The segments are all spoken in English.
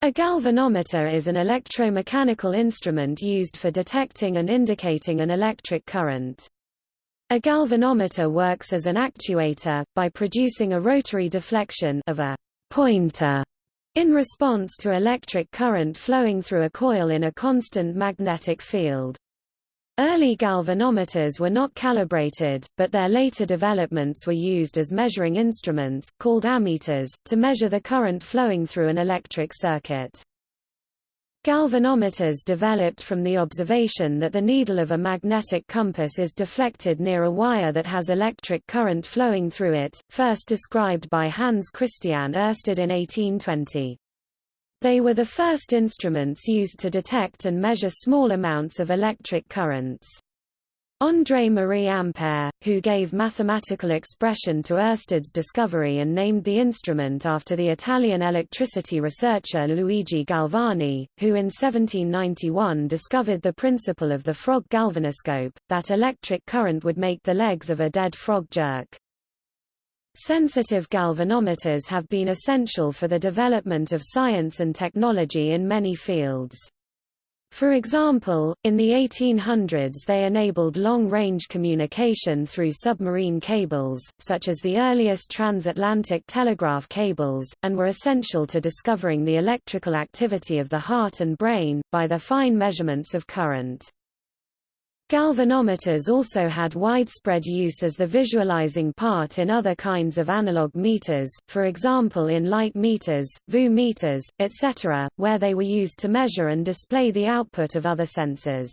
A galvanometer is an electromechanical instrument used for detecting and indicating an electric current. A galvanometer works as an actuator, by producing a rotary deflection of a pointer in response to electric current flowing through a coil in a constant magnetic field. Early galvanometers were not calibrated, but their later developments were used as measuring instruments, called ammeters, to measure the current flowing through an electric circuit. Galvanometers developed from the observation that the needle of a magnetic compass is deflected near a wire that has electric current flowing through it, first described by Hans Christian Ørsted in 1820. They were the first instruments used to detect and measure small amounts of electric currents. André Marie Ampère, who gave mathematical expression to Ørsted's discovery and named the instrument after the Italian electricity researcher Luigi Galvani, who in 1791 discovered the principle of the frog galvanoscope, that electric current would make the legs of a dead frog jerk. Sensitive galvanometers have been essential for the development of science and technology in many fields. For example, in the 1800s they enabled long-range communication through submarine cables, such as the earliest transatlantic telegraph cables, and were essential to discovering the electrical activity of the heart and brain, by their fine measurements of current. Galvanometers also had widespread use as the visualizing part in other kinds of analog meters, for example in light meters, VU meters, etc., where they were used to measure and display the output of other sensors.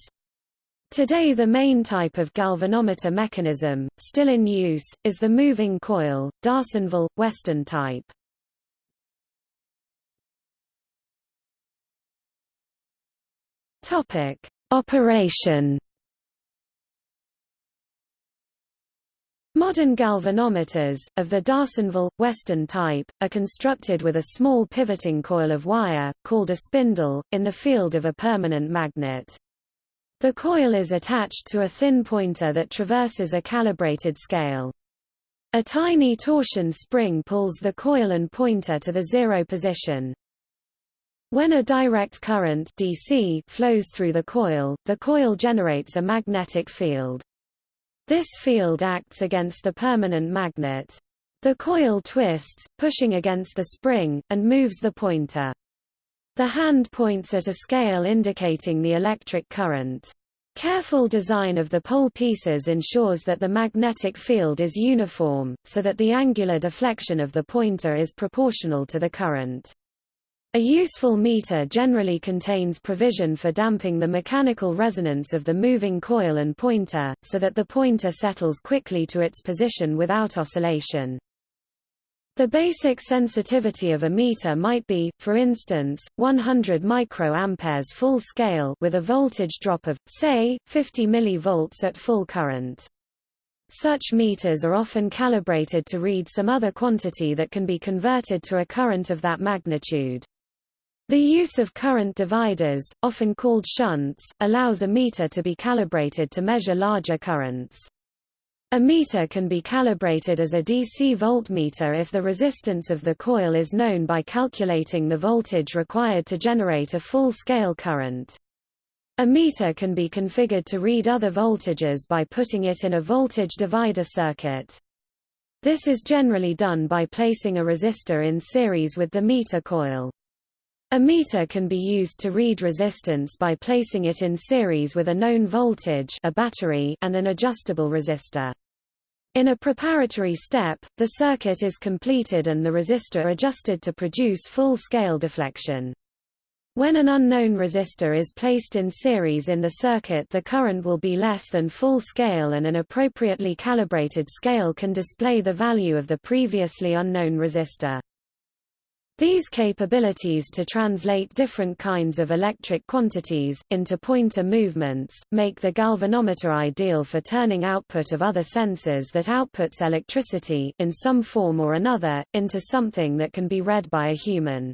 Today the main type of galvanometer mechanism, still in use, is the moving coil, D'Arsonval, Weston type. Operation Modern galvanometers, of the D'Arsonval, Weston type, are constructed with a small pivoting coil of wire, called a spindle, in the field of a permanent magnet. The coil is attached to a thin pointer that traverses a calibrated scale. A tiny torsion spring pulls the coil and pointer to the zero position. When a direct current DC flows through the coil, the coil generates a magnetic field. This field acts against the permanent magnet. The coil twists, pushing against the spring, and moves the pointer. The hand points at a scale indicating the electric current. Careful design of the pole pieces ensures that the magnetic field is uniform, so that the angular deflection of the pointer is proportional to the current. A useful meter generally contains provision for damping the mechanical resonance of the moving coil and pointer, so that the pointer settles quickly to its position without oscillation. The basic sensitivity of a meter might be, for instance, 100 microamperes full scale with a voltage drop of, say, 50 mV at full current. Such meters are often calibrated to read some other quantity that can be converted to a current of that magnitude. The use of current dividers, often called shunts, allows a meter to be calibrated to measure larger currents. A meter can be calibrated as a DC voltmeter if the resistance of the coil is known by calculating the voltage required to generate a full-scale current. A meter can be configured to read other voltages by putting it in a voltage divider circuit. This is generally done by placing a resistor in series with the meter coil. A meter can be used to read resistance by placing it in series with a known voltage a battery and an adjustable resistor. In a preparatory step, the circuit is completed and the resistor adjusted to produce full-scale deflection. When an unknown resistor is placed in series in the circuit the current will be less than full scale and an appropriately calibrated scale can display the value of the previously unknown resistor. These capabilities to translate different kinds of electric quantities, into pointer movements, make the galvanometer ideal for turning output of other sensors that outputs electricity in some form or another, into something that can be read by a human.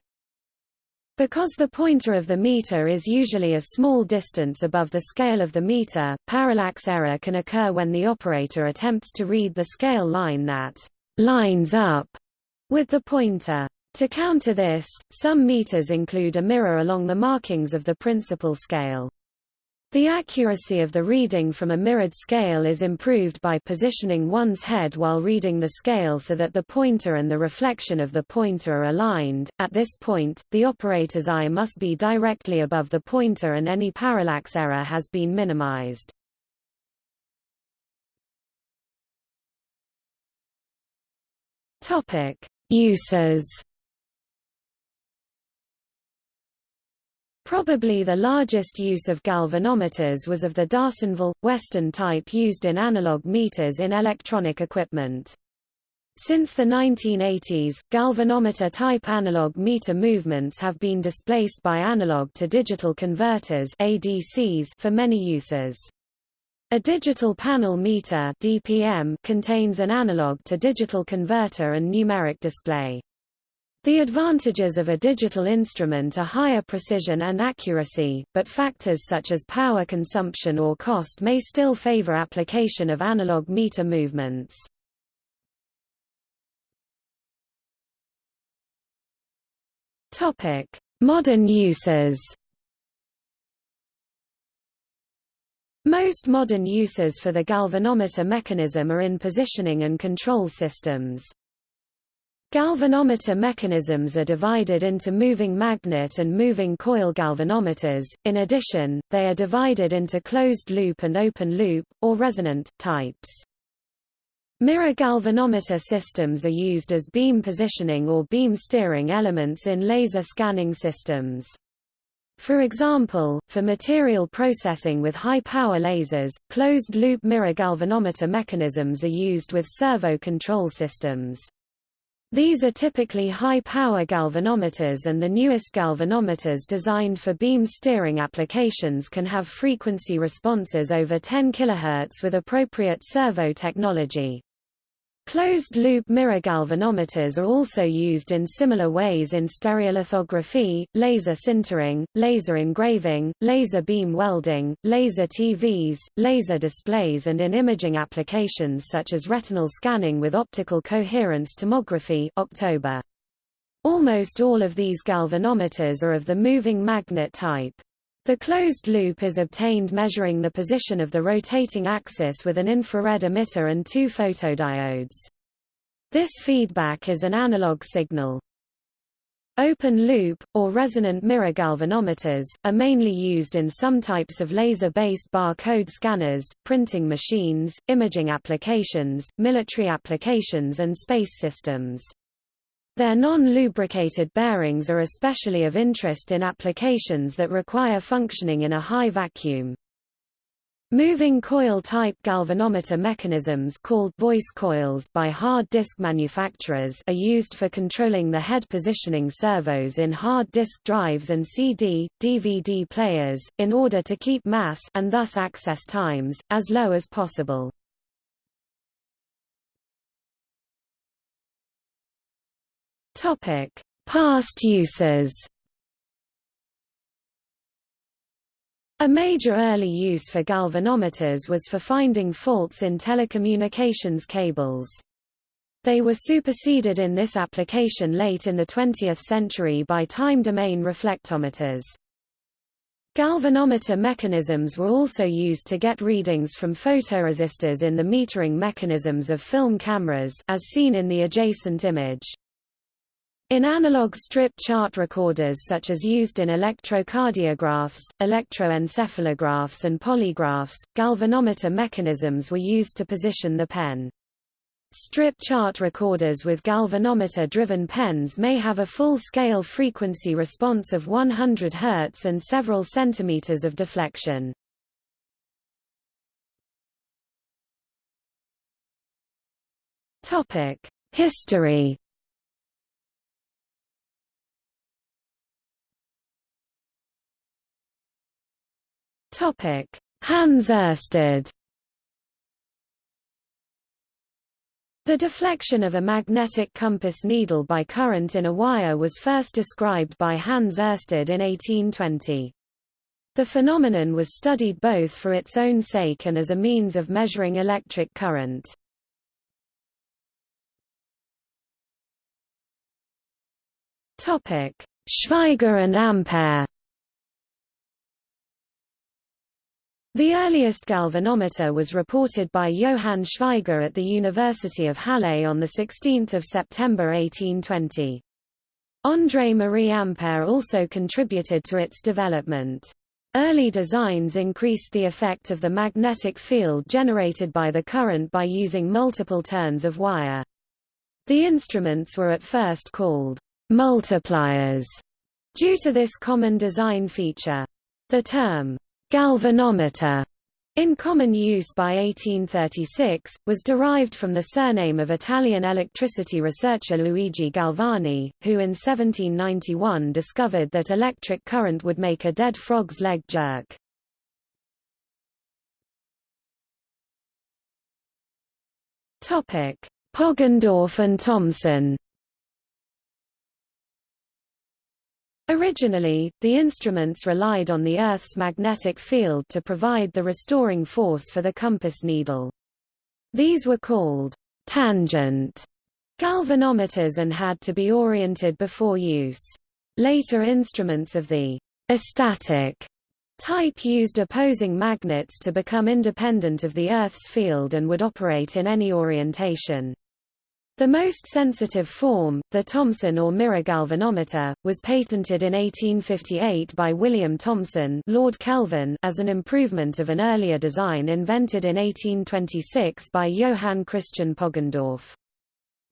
Because the pointer of the meter is usually a small distance above the scale of the meter, parallax error can occur when the operator attempts to read the scale line that lines up with the pointer. To counter this, some meters include a mirror along the markings of the principal scale. The accuracy of the reading from a mirrored scale is improved by positioning one's head while reading the scale so that the pointer and the reflection of the pointer are aligned. At this point, the operator's eye must be directly above the pointer and any parallax error has been minimized. Topic: Uses Probably the largest use of galvanometers was of the D'Arsonval, Weston type used in analog meters in electronic equipment. Since the 1980s, galvanometer-type analog meter movements have been displaced by analog to digital converters ADCs for many uses. A digital panel meter DPM contains an analog to digital converter and numeric display. The advantages of a digital instrument are higher precision and accuracy, but factors such as power consumption or cost may still favor application of analog meter movements. Topic: Modern uses. Most modern uses for the galvanometer mechanism are in positioning and control systems. Galvanometer mechanisms are divided into moving magnet and moving coil galvanometers, in addition, they are divided into closed-loop and open-loop, or resonant, types. Mirror galvanometer systems are used as beam positioning or beam steering elements in laser scanning systems. For example, for material processing with high-power lasers, closed-loop mirror galvanometer mechanisms are used with servo control systems. These are typically high-power galvanometers and the newest galvanometers designed for beam steering applications can have frequency responses over 10 kHz with appropriate servo technology. Closed-loop mirror galvanometers are also used in similar ways in stereolithography, laser sintering, laser engraving, laser beam welding, laser TVs, laser displays and in imaging applications such as retinal scanning with optical coherence tomography October. Almost all of these galvanometers are of the moving magnet type. The closed loop is obtained measuring the position of the rotating axis with an infrared emitter and two photodiodes. This feedback is an analog signal. Open loop, or resonant mirror galvanometers, are mainly used in some types of laser-based barcode scanners, printing machines, imaging applications, military applications and space systems. Their non-lubricated bearings are especially of interest in applications that require functioning in a high vacuum. Moving coil-type galvanometer mechanisms called voice coils by hard disk manufacturers are used for controlling the head positioning servos in hard disk drives and CD, DVD players, in order to keep mass and thus access times, as low as possible. Topic: Past uses. A major early use for galvanometers was for finding faults in telecommunications cables. They were superseded in this application late in the 20th century by time-domain reflectometers. Galvanometer mechanisms were also used to get readings from photoresistors in the metering mechanisms of film cameras as seen in the adjacent image. In analog strip chart recorders such as used in electrocardiographs, electroencephalographs and polygraphs, galvanometer mechanisms were used to position the pen. Strip chart recorders with galvanometer-driven pens may have a full-scale frequency response of 100 Hz and several centimeters of deflection. History Topic: Hans Ørsted. The deflection of a magnetic compass needle by current in a wire was first described by Hans Ørsted in 1820. The phenomenon was studied both for its own sake and as a means of measuring electric current. Topic: Schweigger and Ampere. The earliest galvanometer was reported by Johann Schweigger at the University of Halle on 16 September 1820. André-Marie Ampère also contributed to its development. Early designs increased the effect of the magnetic field generated by the current by using multiple turns of wire. The instruments were at first called multipliers due to this common design feature. The term galvanometer in common use by 1836, was derived from the surname of Italian electricity researcher Luigi Galvani, who in 1791 discovered that electric current would make a dead frog's leg jerk. Poggendorff and Thomson Originally, the instruments relied on the Earth's magnetic field to provide the restoring force for the compass needle. These were called tangent galvanometers and had to be oriented before use. Later instruments of the astatic type used opposing magnets to become independent of the Earth's field and would operate in any orientation. The most sensitive form, the Thomson or mirror galvanometer, was patented in 1858 by William Thomson Lord Kelvin as an improvement of an earlier design invented in 1826 by Johann Christian Poggendorff.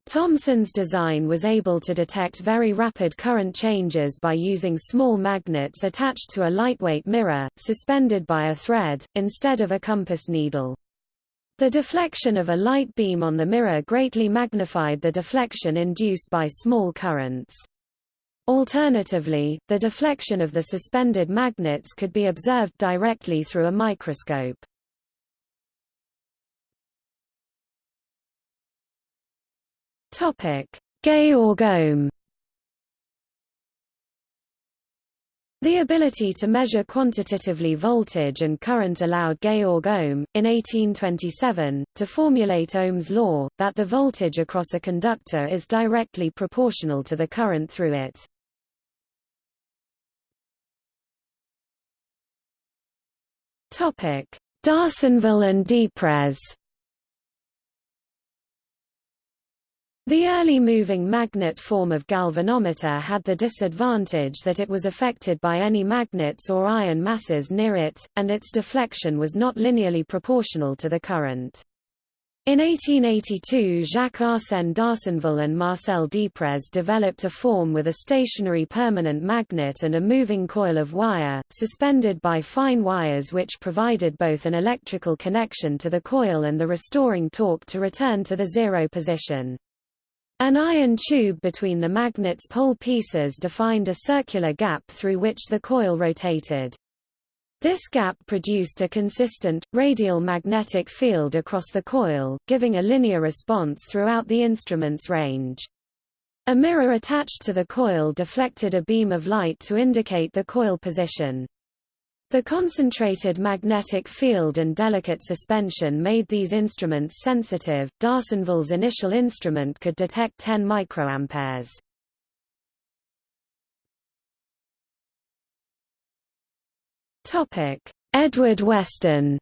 Thomson's design was able to detect very rapid current changes by using small magnets attached to a lightweight mirror, suspended by a thread, instead of a compass needle. The deflection of a light beam on the mirror greatly magnified the deflection induced by small currents. Alternatively, the deflection of the suspended magnets could be observed directly through a microscope. Georg Ohm The ability to measure quantitatively voltage and current allowed Georg Ohm, in 1827, to formulate Ohm's law, that the voltage across a conductor is directly proportional to the current through it. D'Arsonval and Deprez The early moving magnet form of galvanometer had the disadvantage that it was affected by any magnets or iron masses near it, and its deflection was not linearly proportional to the current. In 1882 Jacques-Arsène d'Arsonval and Marcel Deprez developed a form with a stationary permanent magnet and a moving coil of wire, suspended by fine wires which provided both an electrical connection to the coil and the restoring torque to return to the zero position. An iron tube between the magnet's pole pieces defined a circular gap through which the coil rotated. This gap produced a consistent, radial magnetic field across the coil, giving a linear response throughout the instrument's range. A mirror attached to the coil deflected a beam of light to indicate the coil position. The concentrated magnetic field and delicate suspension made these instruments sensitive. D'Arsonval's initial instrument could detect 10 microamperes. Topic: Edward Weston.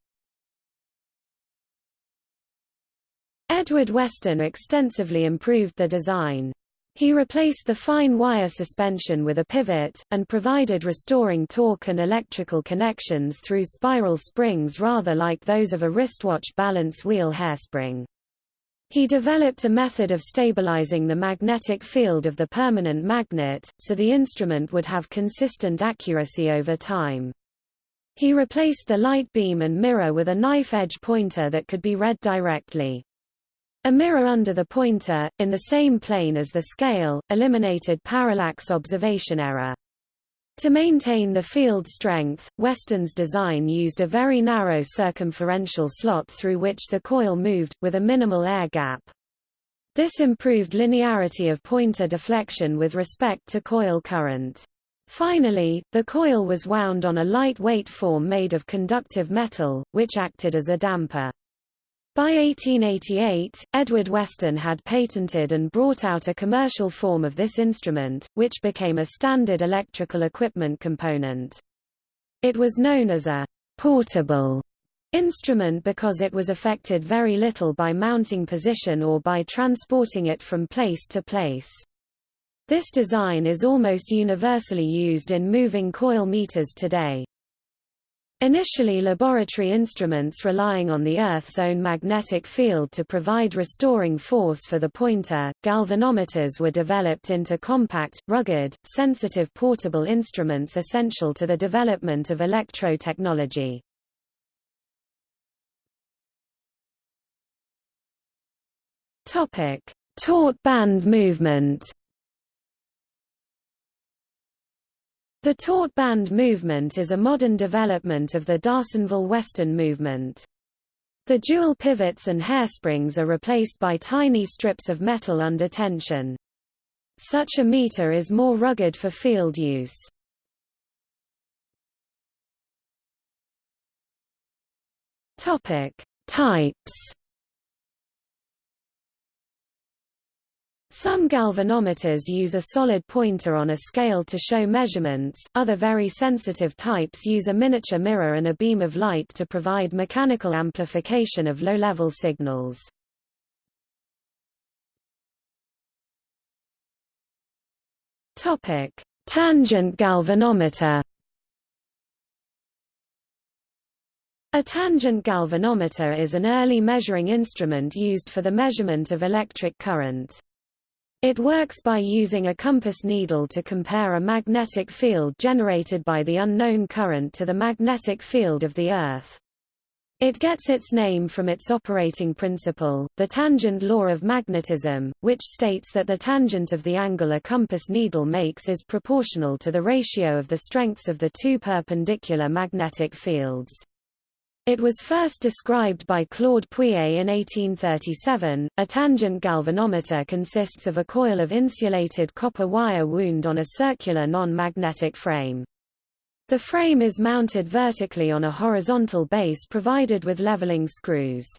Edward Weston extensively improved the design. He replaced the fine wire suspension with a pivot, and provided restoring torque and electrical connections through spiral springs rather like those of a wristwatch balance wheel hairspring. He developed a method of stabilizing the magnetic field of the permanent magnet, so the instrument would have consistent accuracy over time. He replaced the light beam and mirror with a knife-edge pointer that could be read directly. A mirror under the pointer, in the same plane as the scale, eliminated parallax observation error. To maintain the field strength, Weston's design used a very narrow circumferential slot through which the coil moved, with a minimal air gap. This improved linearity of pointer deflection with respect to coil current. Finally, the coil was wound on a light-weight form made of conductive metal, which acted as a damper. By 1888, Edward Weston had patented and brought out a commercial form of this instrument, which became a standard electrical equipment component. It was known as a portable instrument because it was affected very little by mounting position or by transporting it from place to place. This design is almost universally used in moving coil meters today. Initially laboratory instruments relying on the Earth's own magnetic field to provide restoring force for the pointer, galvanometers were developed into compact, rugged, sensitive portable instruments essential to the development of electro-technology. Taut band movement The taut band movement is a modern development of the D'Arsonval Weston movement. The dual pivots and hairsprings are replaced by tiny strips of metal under tension. Such a meter is more rugged for field use. Topic: Types Some galvanometers use a solid pointer on a scale to show measurements, other very sensitive types use a miniature mirror and a beam of light to provide mechanical amplification of low-level signals. Tangent galvanometer A tangent galvanometer is an early measuring instrument used for the measurement of electric current. It works by using a compass needle to compare a magnetic field generated by the unknown current to the magnetic field of the Earth. It gets its name from its operating principle, the tangent law of magnetism, which states that the tangent of the angle a compass needle makes is proportional to the ratio of the strengths of the two perpendicular magnetic fields. It was first described by Claude Pouillet in 1837. A tangent galvanometer consists of a coil of insulated copper wire wound on a circular non-magnetic frame. The frame is mounted vertically on a horizontal base provided with leveling screws.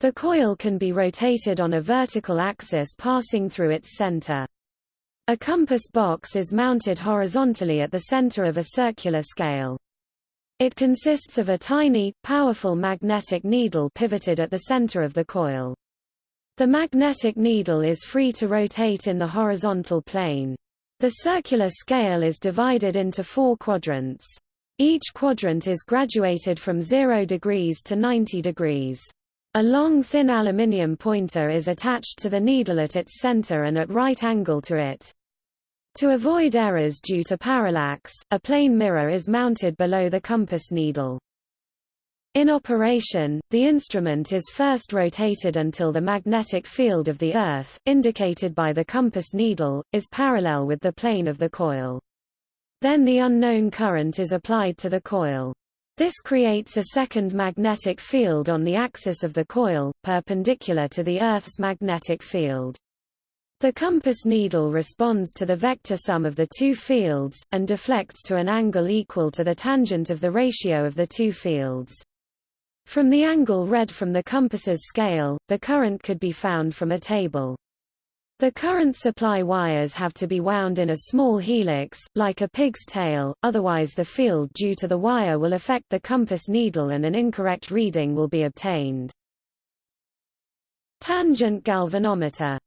The coil can be rotated on a vertical axis passing through its center. A compass box is mounted horizontally at the center of a circular scale. It consists of a tiny, powerful magnetic needle pivoted at the center of the coil. The magnetic needle is free to rotate in the horizontal plane. The circular scale is divided into four quadrants. Each quadrant is graduated from 0 degrees to 90 degrees. A long thin aluminium pointer is attached to the needle at its center and at right angle to it. To avoid errors due to parallax, a plane mirror is mounted below the compass needle. In operation, the instrument is first rotated until the magnetic field of the Earth, indicated by the compass needle, is parallel with the plane of the coil. Then the unknown current is applied to the coil. This creates a second magnetic field on the axis of the coil, perpendicular to the Earth's magnetic field. The compass needle responds to the vector sum of the two fields, and deflects to an angle equal to the tangent of the ratio of the two fields. From the angle read from the compass's scale, the current could be found from a table. The current supply wires have to be wound in a small helix, like a pig's tail, otherwise the field due to the wire will affect the compass needle and an incorrect reading will be obtained. Tangent galvanometer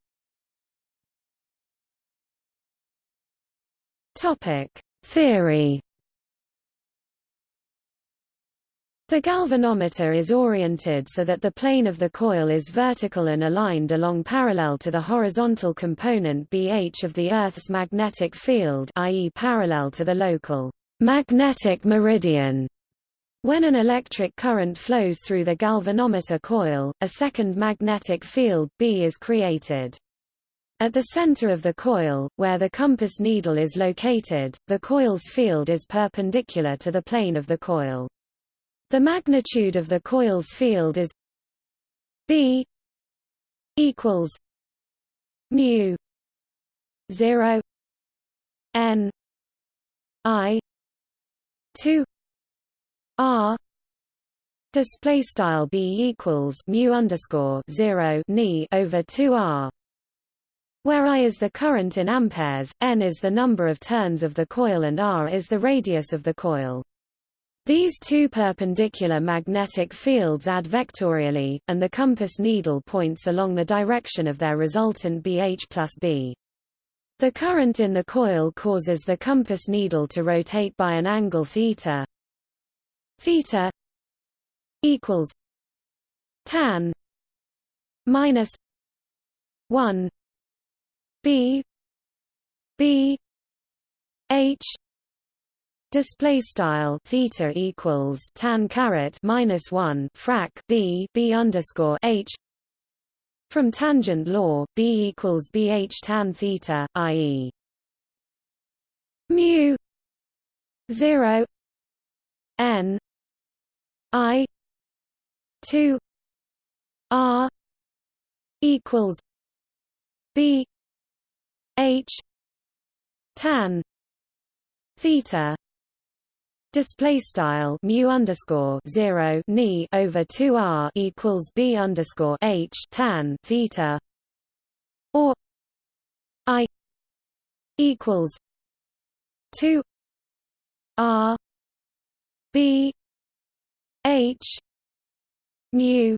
Topic: Theory The galvanometer is oriented so that the plane of the coil is vertical and aligned along parallel to the horizontal component BH of the Earth's magnetic field i.e. parallel to the local magnetic meridian. When an electric current flows through the galvanometer coil, a second magnetic field B is created. At the center of the coil, where the compass needle is located, the coil's field is perpendicular to the plane of the coil. The magnitude of the coil's field is B equals mu 0 n i 2 r display style b equals mu underscore 0 ni over 2 r where I is the current in amperes, n is the number of turns of the coil and r is the radius of the coil. These two perpendicular magnetic fields add vectorially, and the compass needle points along the direction of their resultant BH plus B. The current in the coil causes the compass needle to rotate by an angle theta. Theta equals tan minus 1 b b h display style theta equals tan caret minus 1 frac b b underscore h from tangent law b equals bh tan theta i.e. mu 0 n i 2 r equals b h tan theta display style mu underscore 0 ni over 2 r equals b underscore h tan theta or i equals 2 r b h mu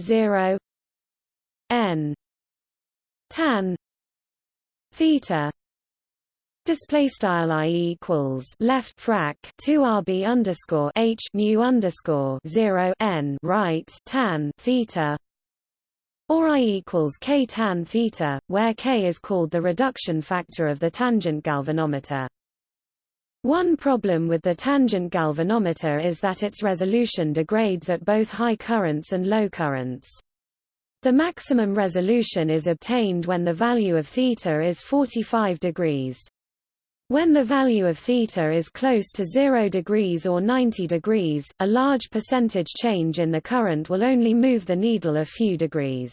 0 n tan theta display style i equals left frac 2 rb underscore h mu underscore 0 n right tan theta or i equals k tan theta where k is called the reduction factor of the tangent galvanometer. One problem with the tangent galvanometer is that its resolution degrades at both high currents and low currents the maximum resolution is obtained when the value of theta is 45 degrees. When the value of theta is close to 0 degrees or 90 degrees, a large percentage change in the current will only move the needle a few degrees.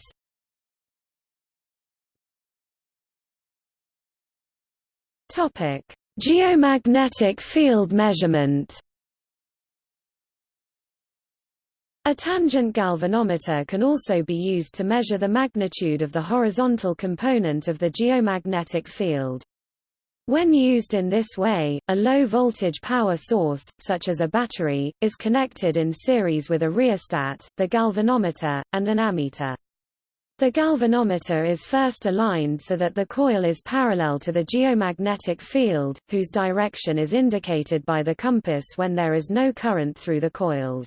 Topic: Geomagnetic field measurement. A tangent galvanometer can also be used to measure the magnitude of the horizontal component of the geomagnetic field. When used in this way, a low-voltage power source, such as a battery, is connected in series with a rheostat, the galvanometer, and an ammeter. The galvanometer is first aligned so that the coil is parallel to the geomagnetic field, whose direction is indicated by the compass when there is no current through the coils.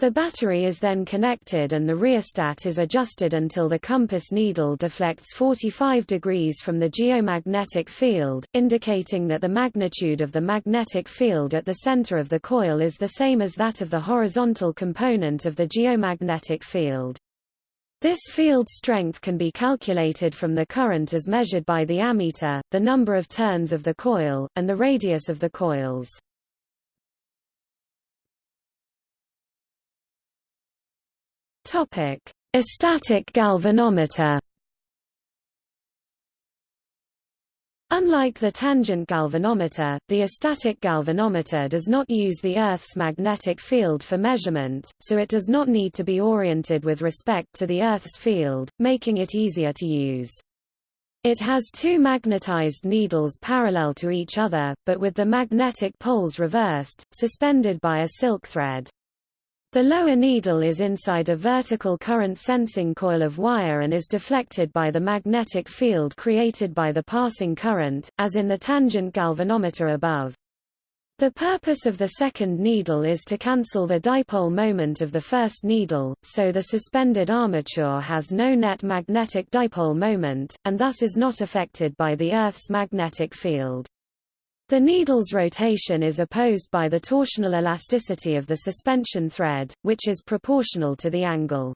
The battery is then connected and the rheostat is adjusted until the compass needle deflects 45 degrees from the geomagnetic field, indicating that the magnitude of the magnetic field at the center of the coil is the same as that of the horizontal component of the geomagnetic field. This field strength can be calculated from the current as measured by the ammeter, the number of turns of the coil, and the radius of the coils. Topic: Astatic galvanometer. Unlike the tangent galvanometer, the astatic galvanometer does not use the Earth's magnetic field for measurement, so it does not need to be oriented with respect to the Earth's field, making it easier to use. It has two magnetized needles parallel to each other, but with the magnetic poles reversed, suspended by a silk thread. The lower needle is inside a vertical current sensing coil of wire and is deflected by the magnetic field created by the passing current, as in the tangent galvanometer above. The purpose of the second needle is to cancel the dipole moment of the first needle, so the suspended armature has no net magnetic dipole moment, and thus is not affected by the Earth's magnetic field. The needle's rotation is opposed by the torsional elasticity of the suspension thread, which is proportional to the angle.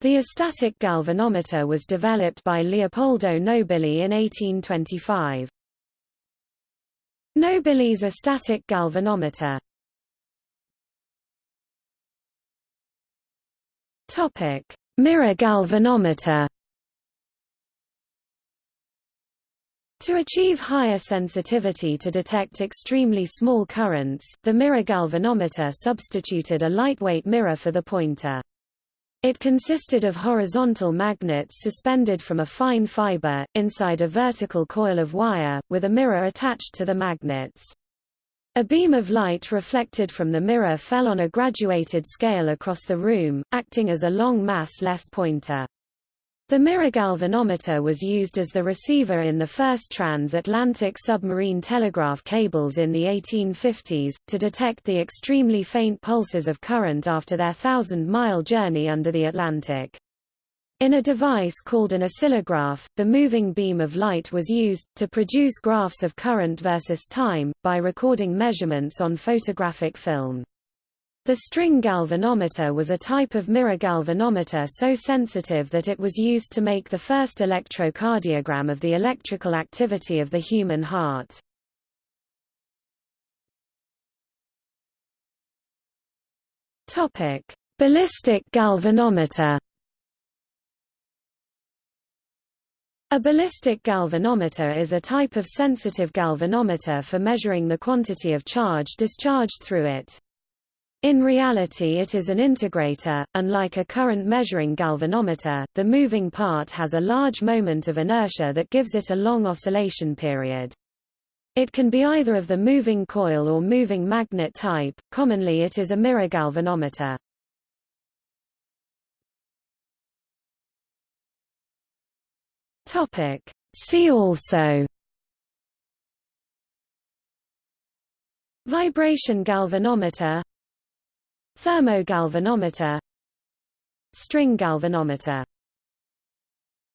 The astatic galvanometer was developed by Leopoldo Nobili in 1825. Nobili's astatic galvanometer Topic: Mirror galvanometer To achieve higher sensitivity to detect extremely small currents, the mirror galvanometer substituted a lightweight mirror for the pointer. It consisted of horizontal magnets suspended from a fine fiber, inside a vertical coil of wire, with a mirror attached to the magnets. A beam of light reflected from the mirror fell on a graduated scale across the room, acting as a long mass-less pointer. The mirror galvanometer was used as the receiver in the first transatlantic submarine telegraph cables in the 1850s, to detect the extremely faint pulses of current after their thousand-mile journey under the Atlantic. In a device called an oscillograph, the moving beam of light was used, to produce graphs of current versus time, by recording measurements on photographic film. The string galvanometer was a type of mirror galvanometer so sensitive that it was used to make the first electrocardiogram of the electrical activity of the human heart. Topic: Ballistic galvanometer. A ballistic galvanometer is a type of sensitive galvanometer for measuring the quantity of charge discharged through it. In reality it is an integrator, unlike a current measuring galvanometer, the moving part has a large moment of inertia that gives it a long oscillation period. It can be either of the moving coil or moving magnet type, commonly it is a mirror galvanometer. See also Vibration galvanometer Thermogalvanometer. String galvanometer